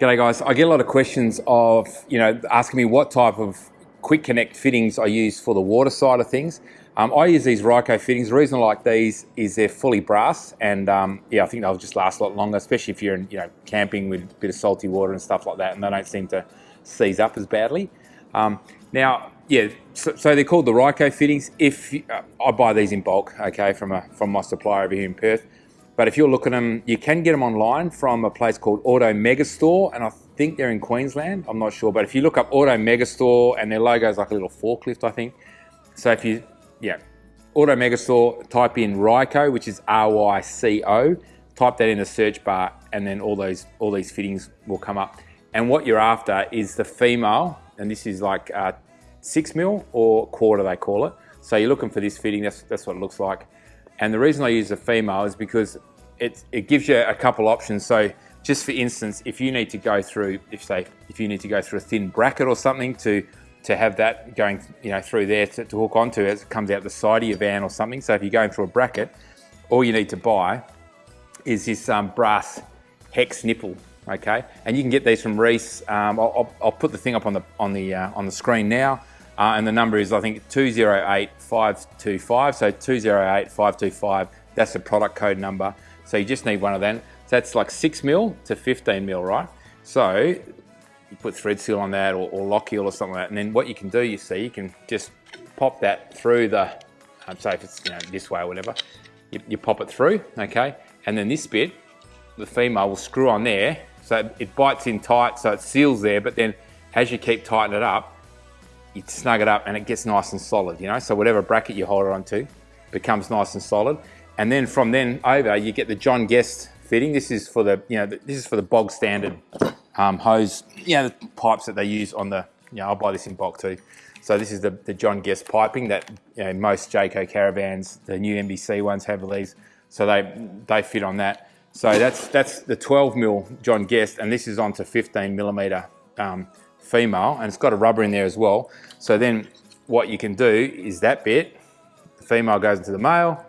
G'day guys, I get a lot of questions of, you know, asking me what type of quick connect fittings I use for the water side of things. Um, I use these Ryco fittings. The reason I like these is they're fully brass and um, yeah, I think they'll just last a lot longer, especially if you're in, you know, camping with a bit of salty water and stuff like that and they don't seem to seize up as badly. Um, now, yeah, so, so, they're called the Ryco fittings. If you, uh, I buy these in bulk, okay, from a, from my supplier over here in Perth, but if you're looking them, you can get them online from a place called Auto Megastore, and I think they're in Queensland. I'm not sure, but if you look up Auto Megastore, and their logo is like a little forklift, I think. So if you, yeah, Auto Megastore, type in Ryco, which is R-Y-C-O, type that in the search bar, and then all those all these fittings will come up. And what you're after is the female, and this is like uh, six mil or quarter, they call it. So you're looking for this fitting. That's that's what it looks like. And the reason I use a female is because it, it gives you a couple options. So just for instance, if you need to go through, if say, if you need to go through a thin bracket or something to to have that going, you know, through there to, to hook onto as it comes out the side of your van or something. So if you're going through a bracket, all you need to buy is this um, brass hex nipple, okay? And you can get these from Reece. Um, I'll, I'll, put the thing up on the on the uh, on the screen now, uh, and the number is I think 208525. So 208525. That's the product code number. So you just need one of them. So that's like six mil to 15 mil, right? So you put thread seal on that or, or Lock-Heal or something like that. And then what you can do, you see, you can just pop that through the, um, say if it's you know, this way or whatever, you, you pop it through, okay? And then this bit, the female will screw on there. So it bites in tight, so it seals there, but then as you keep tightening it up, you snug it up and it gets nice and solid, you know? So whatever bracket you hold it onto becomes nice and solid. And then from then over, you get the John Guest fitting. This is for the, you know, this is for the bog standard um, hose, you know, the pipes that they use on the, you know, I'll buy this in bulk too. So this is the, the John Guest piping that you know, most Jayco caravans, the new NBC ones have these. So they, they fit on that. So that's, that's the 12 mil John Guest and this is onto 15 millimeter um, female and it's got a rubber in there as well. So then what you can do is that bit, the female goes into the male,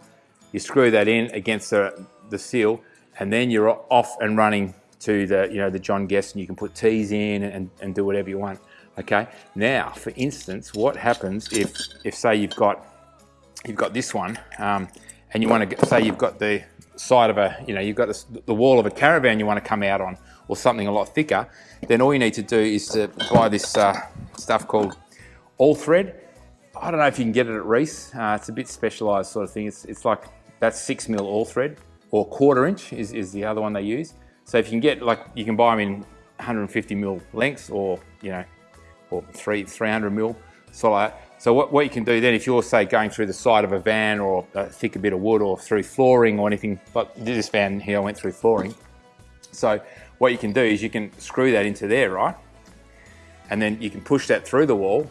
you screw that in against the, the seal and then you're off and running to the, you know, the John Guest and you can put tees in and, and do whatever you want. Okay, now for instance, what happens if, if say you've got, you've got this one um, and you want to say you've got the side of a, you know, you've got this, the wall of a caravan you want to come out on or something a lot thicker, then all you need to do is to buy this uh, stuff called All Thread. I don't know if you can get it at Reece. Uh, it's a bit specialised sort of thing. It's, it's like that's six mil all thread or quarter inch is, is the other one they use. So if you can get like, you can buy them in 150 mil lengths or, you know, or three, 300 mil, so like So what, what you can do then, if you're say going through the side of a van or a thicker bit of wood or through flooring or anything, but this van here I went through flooring. So what you can do is you can screw that into there, right? And then you can push that through the wall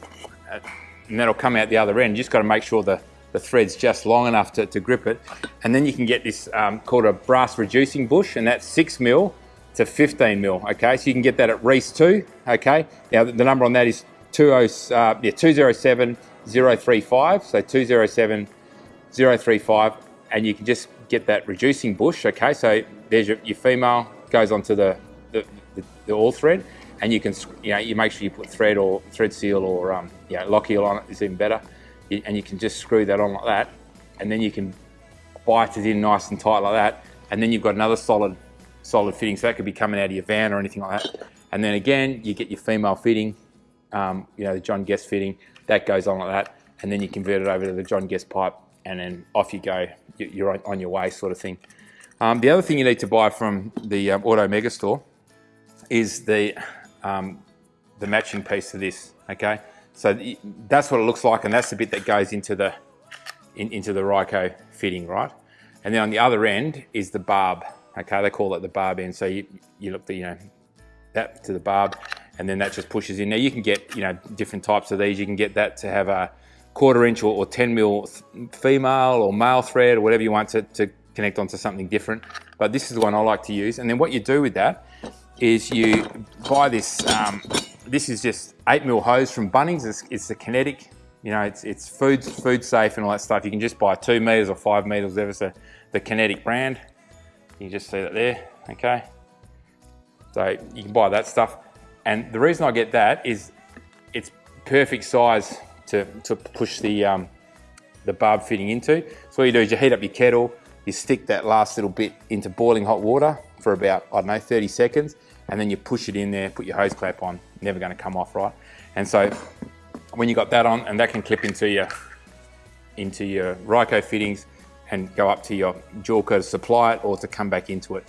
and that'll come out the other end. You just got to make sure the the thread's just long enough to, to grip it. And then you can get this um, called a brass reducing bush and that's six mil to 15 mil, okay? So you can get that at Reece too, okay? Now the number on that is 20, uh, yeah, 207 035, so 207 035, and you can just get that reducing bush, okay? So there's your, your female, goes onto the, the, the, the all thread, and you can, you know, you make sure you put thread or thread seal or, um, you know, Lock-Heal on it is even better. And you can just screw that on like that and then you can bite it in nice and tight like that and then you've got another solid solid fitting. So that could be coming out of your van or anything like that. And then again you get your female fitting um, you know the John Guest fitting that goes on like that and then you convert it over to the John Guest pipe and then off you go you're on your way sort of thing um, the other thing you need to buy from the um, Auto Megastore is the um, the matching piece to this okay so that's what it looks like and that's the bit that goes into the, in, into the Ryco fitting, right? And then on the other end is the barb, okay? They call it the barb end. So you, you look the, you know, that to the barb and then that just pushes in. Now you can get, you know, different types of these. You can get that to have a quarter inch or, or 10 mil female or male thread or whatever you want to, to connect onto something different. But this is the one I like to use. And then what you do with that is you buy this um, this is just 8 mil hose from Bunnings. It's, it's the kinetic, you know, it's, it's food, food safe and all that stuff. You can just buy 2 meters or 5 meters, whatever. the, the kinetic brand. You just see that there, okay? So you can buy that stuff. And the reason I get that is it's perfect size to, to push the, um, the barb fitting into. So all you do is you heat up your kettle, you stick that last little bit into boiling hot water for about, I don't know, 30 seconds, and then you push it in there, put your hose clamp on, never gonna come off, right? And so when you got that on, and that can clip into your, into your Ryco fittings and go up to your Joolca to supply it or to come back into it.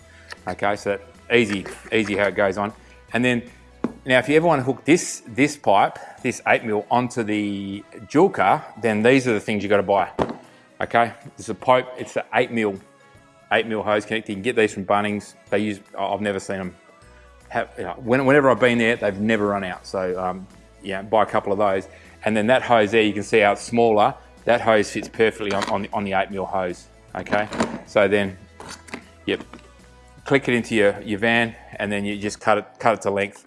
Okay, so that easy, easy how it goes on. And then now, if you ever want to hook this, this pipe, this 8 mil onto the Joolca, then these are the things you got to buy. Okay, it's a pipe, it's an 8 mil, 8 mil hose connector. You can get these from Bunnings. They use, I've never seen them have, you know, whenever I've been there, they've never run out. So um, yeah, buy a couple of those. And then that hose there, you can see how it's smaller. That hose fits perfectly on, on, the, on the 8 mil hose. Okay, so then, yep, click it into your, your van and then you just cut it, cut it to length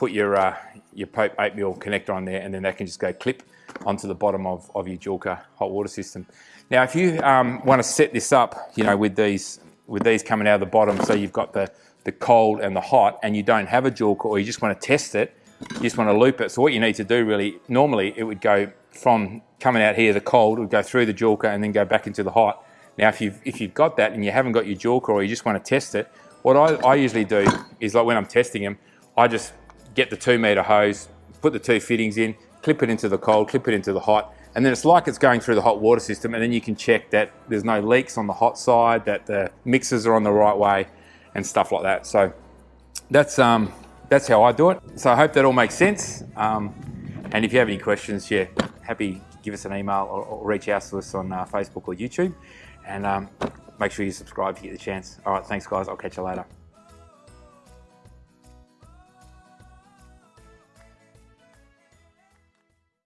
put your, uh, your Pope 8 mil connector on there and then that can just go clip onto the bottom of, of your Joolca hot water system. Now if you um, want to set this up, you know, with these, with these coming out of the bottom, so you've got the, the cold and the hot and you don't have a Joolca or you just want to test it, you just want to loop it. So what you need to do really, normally it would go from coming out here, the cold would go through the Joolca and then go back into the hot. Now if you've, if you've got that and you haven't got your Joolca or you just want to test it, what I, I usually do is like when I'm testing them, I just get the two meter hose, put the two fittings in, clip it into the cold, clip it into the hot, and then it's like it's going through the hot water system and then you can check that there's no leaks on the hot side, that the mixers are on the right way and stuff like that. So that's, um, that's how I do it. So I hope that all makes sense. Um, and if you have any questions, yeah, happy give us an email or, or reach out to us on uh, Facebook or YouTube. And um, make sure you subscribe if you get the chance. All right, thanks guys. I'll catch you later.